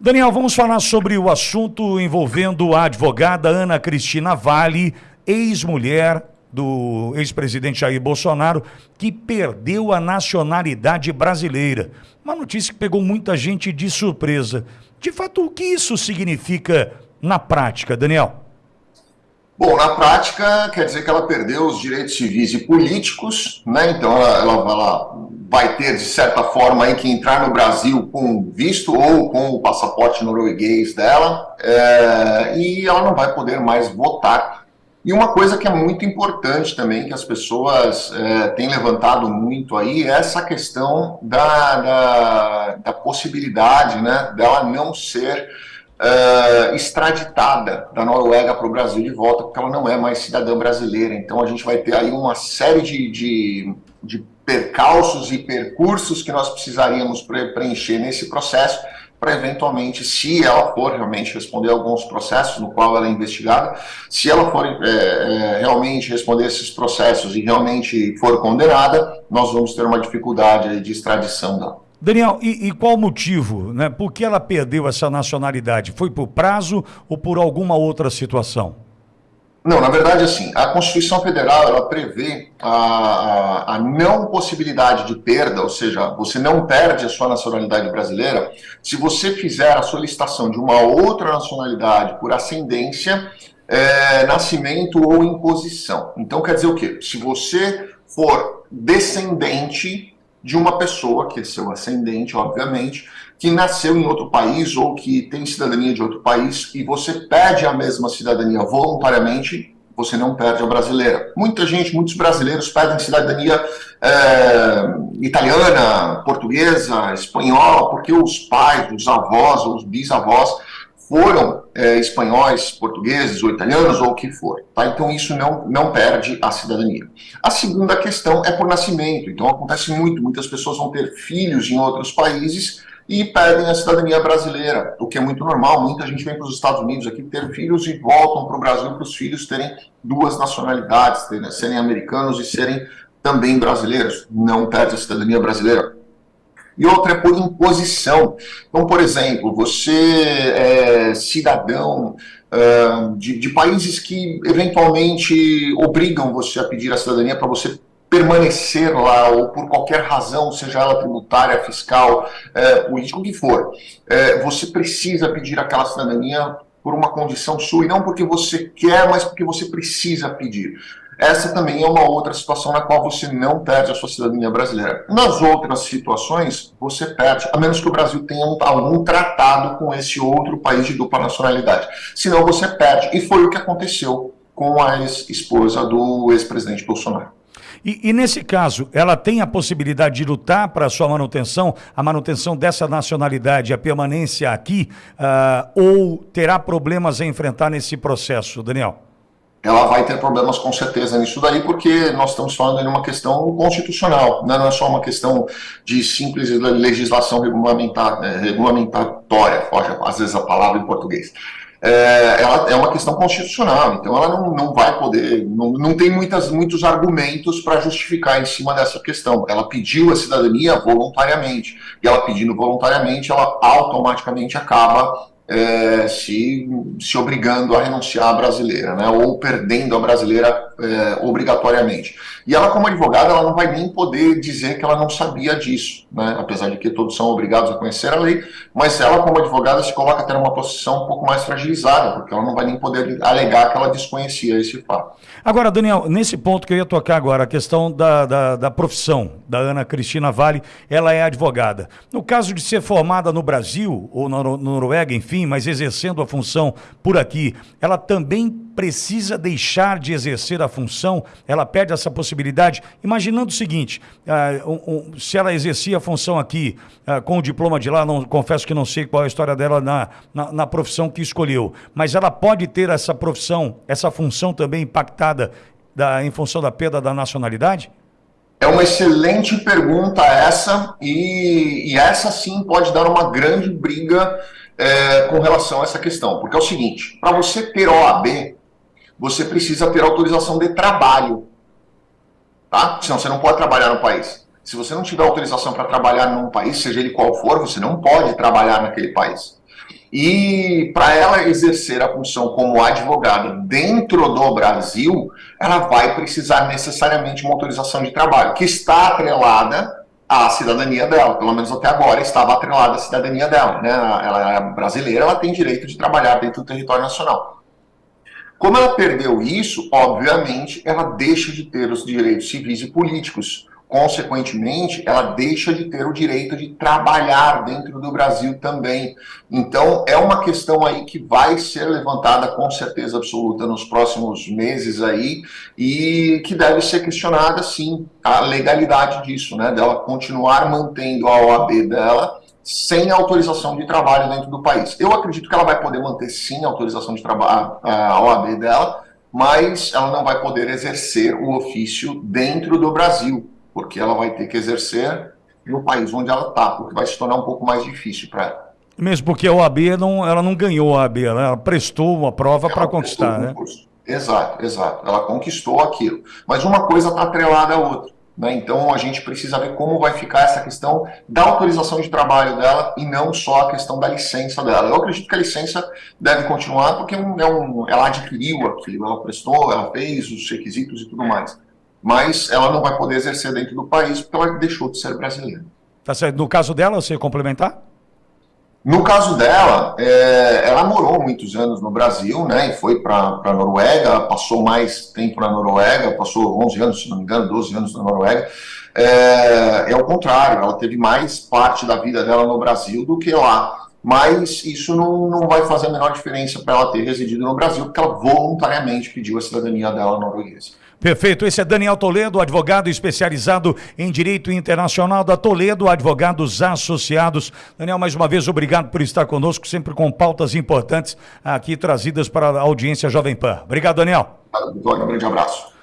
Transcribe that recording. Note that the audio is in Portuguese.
Daniel, vamos falar sobre o assunto envolvendo a advogada Ana Cristina Vale, ex-mulher do ex-presidente Jair Bolsonaro, que perdeu a nacionalidade brasileira. Uma notícia que pegou muita gente de surpresa. De fato, o que isso significa na prática, Daniel? Bom, na prática, quer dizer que ela perdeu os direitos civis e políticos, né? Então, ela, ela, ela, vai ter, de certa forma, aí, que entrar no Brasil com visto ou com o passaporte norueguês dela, é, e ela não vai poder mais votar. E uma coisa que é muito importante também, que as pessoas é, têm levantado muito aí, é essa questão da, da, da possibilidade né, dela não ser uh, extraditada da Noruega para o Brasil de volta, porque ela não é mais cidadã brasileira. Então a gente vai ter aí uma série de, de, de percalços e percursos que nós precisaríamos preencher nesse processo para eventualmente, se ela for realmente responder alguns processos no qual ela é investigada, se ela for é, realmente responder esses processos e realmente for condenada, nós vamos ter uma dificuldade de extradição dela. Daniel, e, e, qual o motivo? Né? Por que ela perdeu essa nacionalidade? Foi por prazo ou por alguma outra situação? Não, na verdade, assim, a Constituição Federal ela prevê a, a, a, não possibilidade de perda, ou seja, você não perde a sua nacionalidade brasileira se você fizer a solicitação de uma outra nacionalidade por ascendência, é, nascimento ou imposição. Então, quer dizer o quê? Se você for descendente de uma pessoa, que é seu ascendente, obviamente, que nasceu em outro país ou que tem cidadania de outro país e você pede a mesma cidadania voluntariamente, você não perde a brasileira. Muita gente, muitos brasileiros pedem cidadania é, italiana, portuguesa, espanhola, porque os pais, os avós os bisavós foram é, espanhóis, portugueses ou italianos ou o que for. Tá? Então isso não, não perde a cidadania. A segunda questão é por nascimento. Então acontece muito, muitas pessoas vão ter filhos em outros países e pedem a cidadania brasileira, o que é muito normal. Muita gente vem para os Estados Unidos aqui ter filhos e voltam para o Brasil para os filhos terem duas nacionalidades, terem, serem americanos e serem também brasileiros. Não perde a cidadania brasileira e outra é por imposição. Então, por exemplo, você é cidadão uh, de, de, países que eventualmente obrigam você a pedir a cidadania para você permanecer lá, ou por qualquer razão, seja ela tributária, fiscal, é, política, o que for, é, você precisa pedir aquela cidadania por uma condição sua, e não porque você quer, mas porque você precisa pedir. Essa também é uma outra situação na qual você não perde a sua cidadania brasileira. Nas outras situações, você perde, a menos que o Brasil tenha um, algum tratado com esse outro país de dupla nacionalidade. Senão você perde. E foi o que aconteceu com a ex-esposa do ex-presidente Bolsonaro. E, e, nesse caso, ela tem a possibilidade de lutar para a sua manutenção, a manutenção dessa nacionalidade, a permanência aqui, uh, ou terá problemas a enfrentar nesse processo, Daniel? Ela vai ter problemas com certeza nisso daí, porque nós estamos falando de uma questão constitucional, né? não é só uma questão de simples legislação regulamentar, é, regulamentatória, foge às vezes a palavra em português. É, ela é uma questão constitucional, então ela não, não vai poder, não, não tem muitas, muitos argumentos para justificar em cima dessa questão. Ela pediu a cidadania voluntariamente, e ela pedindo voluntariamente, ela automaticamente acaba é, se, se obrigando a renunciar à brasileira, né, ou perdendo a brasileira é, obrigatoriamente. E ela, como advogada, ela não vai nem poder dizer que ela não sabia disso, né, apesar de que todos são obrigados a conhecer a lei, mas ela, como advogada, se coloca até numa posição um pouco mais fragilizada, porque ela não vai nem poder alegar que ela desconhecia esse fato. Agora, Daniel, nesse ponto que eu ia tocar agora, a questão da, da, da profissão da Ana Cristina Vale, ela é advogada. No caso de ser formada no Brasil, ou na Noruega, enfim, mas exercendo a função por aqui, ela também precisa deixar de exercer a função, ela perde essa possibilidade, imaginando o seguinte, uh, um, um, se ela exercia a função aqui uh, com o diploma de lá, não, confesso que não sei qual é a história dela na, na, na, profissão que escolheu, mas ela pode ter essa profissão, essa função também impactada da, em função da perda da nacionalidade? É uma excelente pergunta essa, e, e essa sim pode dar uma grande briga é, com relação a essa questão, porque é o seguinte, para você ter OAB, você precisa ter autorização de trabalho. Tá? Senão você não pode trabalhar no país. Se você não tiver autorização para trabalhar num país, seja ele qual for, você não pode trabalhar naquele país. E para ela exercer a função como advogada dentro do Brasil, ela vai precisar necessariamente uma autorização de trabalho, que está atrelada à cidadania dela, pelo menos até agora estava atrelada à cidadania dela. Né? Ela é brasileira, ela tem direito de trabalhar dentro do território nacional. Como ela perdeu isso, obviamente, ela deixa de ter os direitos civis e políticos consequentemente, ela deixa de ter o direito de trabalhar dentro do Brasil também. Então, é uma questão aí que vai ser levantada com certeza absoluta nos próximos meses aí e que deve ser questionada, sim, a legalidade disso, né, dela continuar mantendo a OAB dela sem autorização de trabalho dentro do país. Eu acredito que ela vai poder manter, sim, a autorização de trabalho, a OAB dela, mas ela não vai poder exercer o ofício dentro do Brasil porque ela vai ter que exercer no país onde ela está, porque vai se tornar um pouco mais difícil para ela. Mesmo porque a OAB não, ela não ganhou a OAB, ela prestou uma prova para conquistar, né? Exato, exato. Ela conquistou aquilo. Mas uma coisa está atrelada à outra. Né? Então a gente precisa ver como vai ficar essa questão da autorização de trabalho dela e não só a questão da licença dela. Eu acredito que a licença deve continuar porque é um, ela adquiriu aquilo, ela prestou, ela fez os requisitos e tudo mais mas ela não vai poder exercer dentro do país porque ela deixou de ser brasileira. Tá certo. No caso dela, você complementar? No caso dela, é, ela morou muitos anos no Brasil, né, e foi para a Noruega, passou mais tempo na Noruega, passou 11 anos, se não me engano, 12 anos na Noruega. É, é o contrário, ela teve mais parte da vida dela no Brasil do que lá. Mas isso não, não vai fazer a menor diferença para ela ter residido no Brasil, porque ela voluntariamente pediu a cidadania dela norueguesa. Perfeito. Esse é Daniel Toledo, advogado especializado em direito internacional da Toledo Advogados Associados. Daniel, mais uma vez, obrigado por estar conosco, sempre com pautas importantes aqui trazidas para a audiência Jovem Pan. Obrigado, Daniel. Um grande abraço.